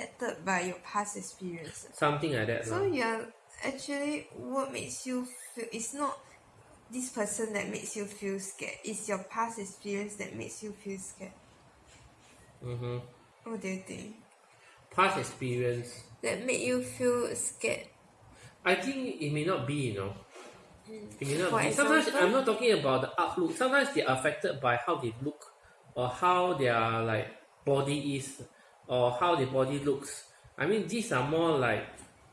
affected by your past experiences. something like that So lah. you're actually what makes you feel it's not this person that makes you feel scared. It's your past experience that makes you feel scared. mm-hmm. What do you think? past experience That make you feel scared. I think it may not be, you know. It may not For be. Sometimes example? I'm not talking about the outlook. Sometimes they're affected by how they look or how their like body is or how the body looks. I mean these are more like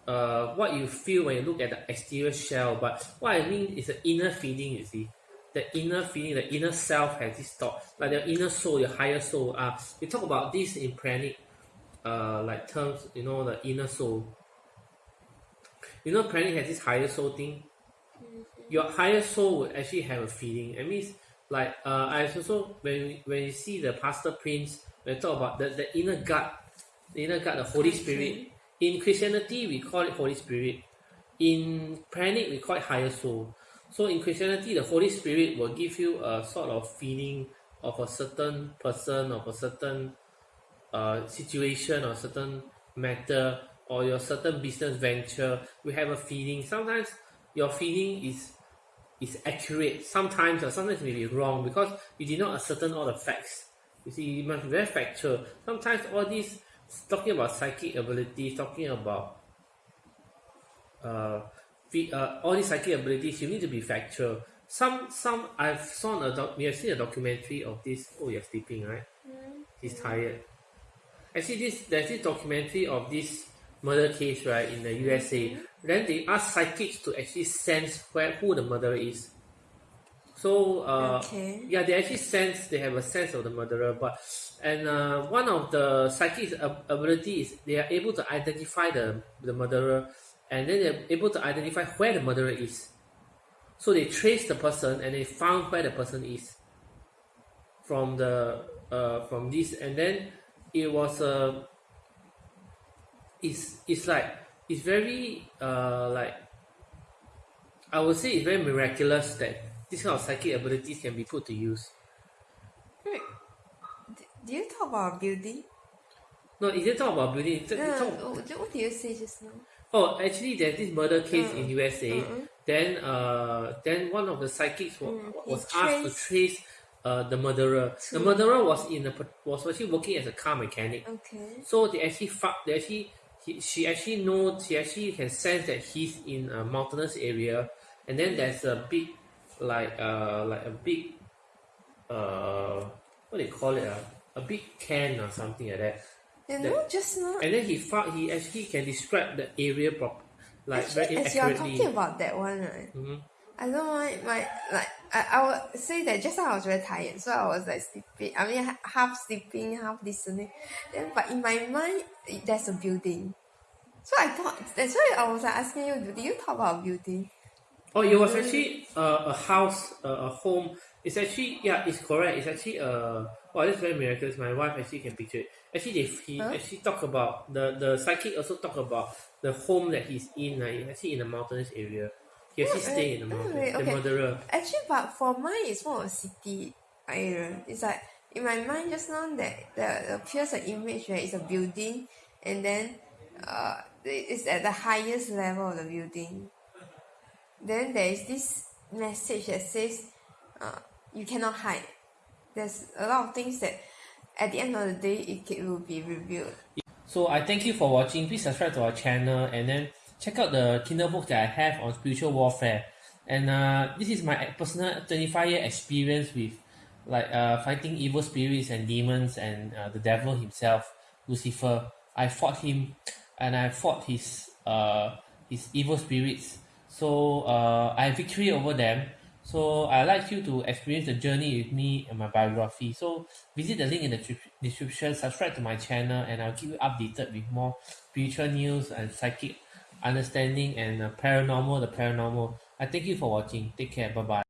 uh what you feel when you look at the exterior shell, but what I mean is the inner feeling, you see. The inner feeling, the inner self has this thought, like the inner soul, your higher soul. Uh, we talk about this in pranic uh like terms, you know, the inner soul. You know, pranic has this higher soul thing. Your higher soul would actually have a feeling. It means like uh, I also when when you see the pastor prince, when you talk about the, the inner gut, the inner gut, the Holy Spirit. In Christianity, we call it Holy Spirit. In pranic, we call it higher soul. So in Christianity, the Holy Spirit will give you a sort of feeling of a certain person, of a certain uh, situation or certain matter or your certain business venture you have a feeling sometimes your feeling is is accurate sometimes or sometimes it may be wrong because you did not ascertain all the facts you see you must be very factual. Sometimes all these talking about psychic abilities talking about uh, uh all these psychic abilities you need to be factual. Some some I've saw a doc we have seen a documentary of this oh you're sleeping right? He's tired. Actually this there's this documentary of this murder case right in the USA then they ask psychics to actually sense where who the murderer is so uh Okay. yeah they actually sense they have a sense of the murderer but and uh, one of the psychics ab- ability is they are able to identify the the murderer and then they're able to identify where the murderer is so they trace the person and they found where the person is from the uh from this and then it was a it's it's like it's very uh like I would say it's very miraculous that this kind of psychic abilities can be put to use. Wait, d- do you talk about building? No, it didn't talk about building. It, No, talk, no, what did you say just now? oh, actually, there's this murder case Mm. in USA. Mm-mm. Then, uh, then one of the psychics was, Mm, was asked to trace uh, the murderer. The murderer was in a was actually working as a car mechanic. Okay. So they actually they actually he, she actually know she actually can sense that he's in a mountainous area, and then there's a big like uh like a big uh what do you call it uh, a big can or something like that. You That- know, just now, And then he found he actually can describe the area prop like actually, very as you are talking about that one, right? Mhm. I don't mind my like I, I would say that just now I was very tired, so I was like sleeping. I mean, half sleeping, half listening. Then, but in my mind, there's a building. So I thought that's why I was like asking you. Do you talk about building? Oh, it was actually uh, a house, uh, a home. It's actually yeah, it's correct. It's actually uh, wow, that's very miraculous. My wife actually can picture it. Actually, they he Huh? actually talk about the the psychic also talk about the home that he's in. Like, actually in a mountainous area. He actually Oh, stay in the oh, mountains. really? The Okay. murderer. Actually, but for mine, it's more of a city area. It's like in my mind just now that there appears an image where it's a building, and then uh, it's at the highest level of the building. Then there is this message that says, uh, you cannot hide. There's a lot of things that, at the end of the day, it ca- will be revealed. So I thank you for watching. Please subscribe to our channel and then check out the Kindle book that I have on spiritual warfare. And uh, this is my personal 25 year experience with like uh, fighting evil spirits and demons and uh, the devil himself, Lucifer. I fought him and I fought his uh, his evil spirits. So uh, I have victory over them. So I like you to experience the journey with me and my biography. So visit the link in the description, subscribe to my channel, and I'll keep you updated with more spiritual news and psychic understanding and uh, paranormal, the paranormal. I thank you for watching. Take care. Bye bye.